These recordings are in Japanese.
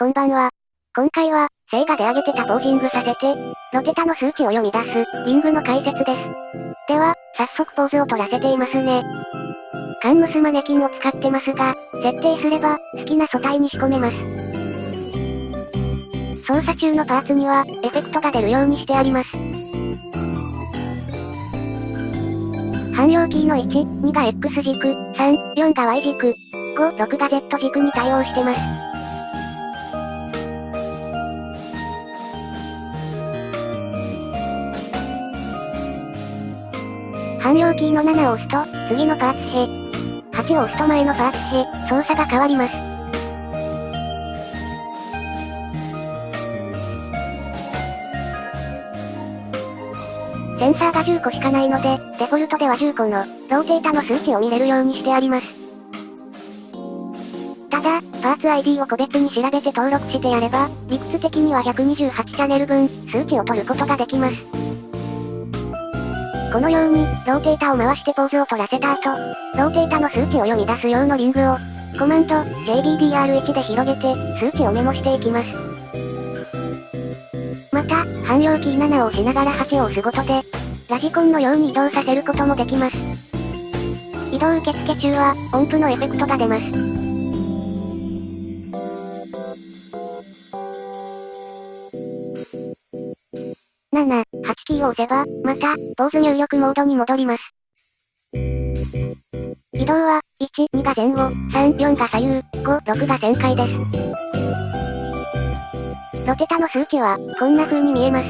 こんばんは。今回は、セイガで上げてたポージングさせて、ロテタの数値を読み出す、リングの解説です。では、早速ポーズを取らせていますね。カンムスマネキンを使ってますが、設定すれば、好きな素体に仕込めます。操作中のパーツには、エフェクトが出るようにしてあります。汎用キーの1、2が X 軸、3、4が Y 軸、5、6が Z 軸に対応してます。汎用キーの7を押すと、次のパーツへ。8を押すと前のパーツへ、操作が変わります。センサーが10個しかないので、デフォルトでは10個の、ローテータの数値を見れるようにしてあります。ただ、パーツ ID を個別に調べて登録してやれば、理屈的には128チャンネル分、数値を取ることができます。このように、ローテータを回してポーズを取らせた後、ローテータの数値を読み出す用のリングを、コマンド、JBDR1 で広げて、数値をメモしていきます。また、汎用キー7を押しながら8を押すことで、ラジコンのように移動させることもできます。移動受付中は、音符のエフェクトが出ます。7、キーを押せば、また、ポーズ入力モードに戻ります。移動は、1、2が前後、3、4が左右、5、6が旋回です。ロテタの数値は、こんな風に見えます。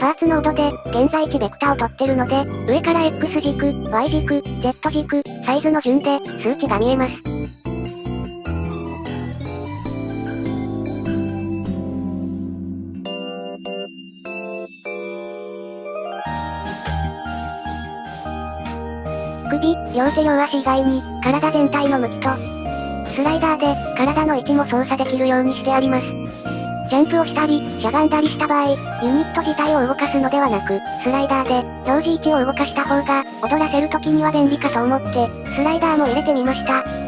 パーツノードで、現在地ベクタを取ってるので、上から X 軸、Y 軸、Z 軸、サイズの順で、数値が見えます。首、両手両足以外に、体全体の向きと、スライダーで、体の位置も操作できるようにしてあります。ジャンプをしたり、しゃがんだりした場合、ユニット自体を動かすのではなく、スライダーで、同時位置を動かした方が、踊らせる時には便利かと思って、スライダーも入れてみました。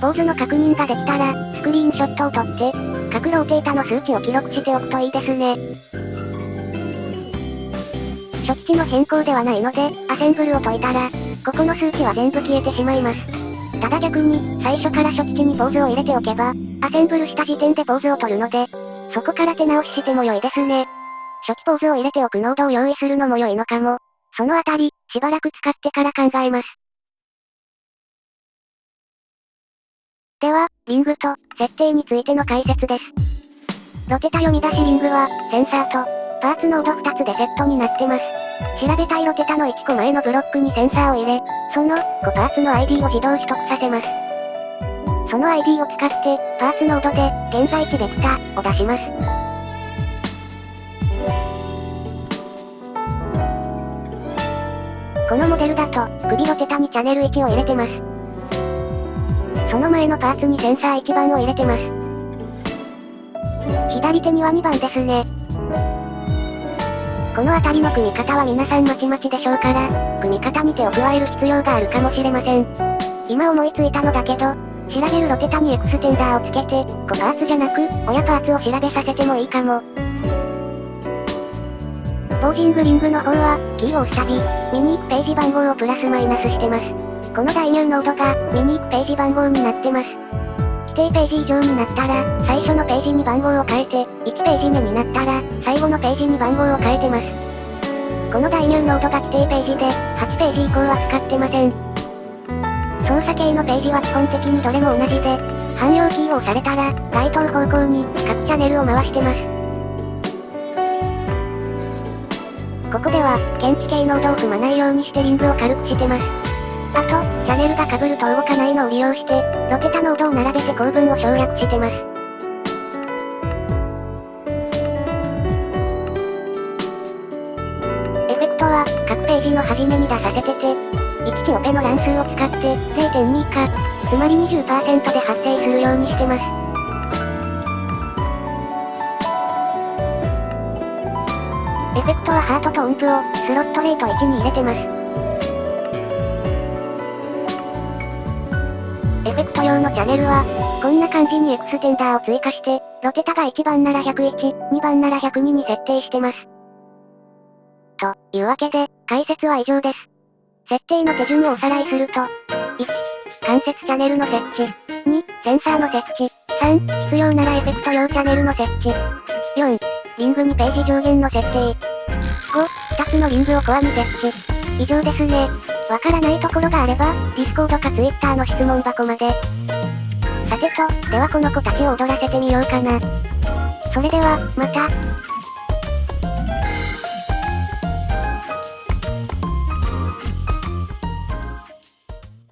ポーズの確認ができたら、スクリーンショットを撮って、各ローテータの数値を記録しておくといいですね。初期値の変更ではないので、アセンブルを解いたら、ここの数値は全部消えてしまいます。ただ逆に、最初から初期値にポーズを入れておけば、アセンブルした時点でポーズを取るので、そこから手直ししても良いですね。初期ポーズを入れておくノードを用意するのも良いのかも。そのあたり、しばらく使ってから考えます。では、リングと、設定についての解説です。ロテタ読み出しリングは、センサーと、パーツノード2つでセットになってます。調べたいロテタの1個前のブロックにセンサーを入れ、その、5パーツの ID を自動取得させます。その ID を使って、パーツノードで、現在地ベクタを出します。このモデルだと、首ロテタにチャンネル1を入れてます。その前のパーツにセンサー1番を入れてます。左手には2番ですね。この辺りの組み方は皆さんまちまちでしょうから、組み方に手を加える必要があるかもしれません。今思いついたのだけど、調べるロテタにエクステンダーをつけて、5パーツじゃなく、親パーツを調べさせてもいいかも。ポージングリングの方は、キーを押すたび、見にページ番号をプラスマイナスしてます。この代入ノードが、見に行くページ番号になってます。規定ページ以上になったら、最初のページに番号を変えて、1ページ目になったら、最後のページに番号を変えてます。この代入ノードが規定ページで、8ページ以降は使ってません。操作系のページは基本的にどれも同じで、汎用キーを押されたら、該当方向に、各チャンネルを回してます。ここでは、検知系ノードを踏まないようにしてリングを軽くしてます。あと、シャネルが被ると動かないのを利用して、ロペタノードを並べて構文を省略してます。エフェクトは、各ページの初めに出させてて、1チオペの乱数を使って、0.2以下、つまり20%で発生するようにしてます。エフェクトはハートと音符を、スロットレート1に入れてます。用のチャンネルは、こんな感じにエクステンダーを追加して、ロテタが1番なら101、2番なら102に設定してます。というわけで、解説は以上です。設定の手順をおさらいすると、1、関節チャンネルの設置。2、センサーの設置。3、必要ならエフェクト用チャンネルの設置。4、リングにページ上限の設定。5、2つのリングをコアに設置。以上ですね。わからないところがあれば、Discord かツイッターの質問箱まで。さてと、ではこの子たちを踊らせてみようかな。それでは、また。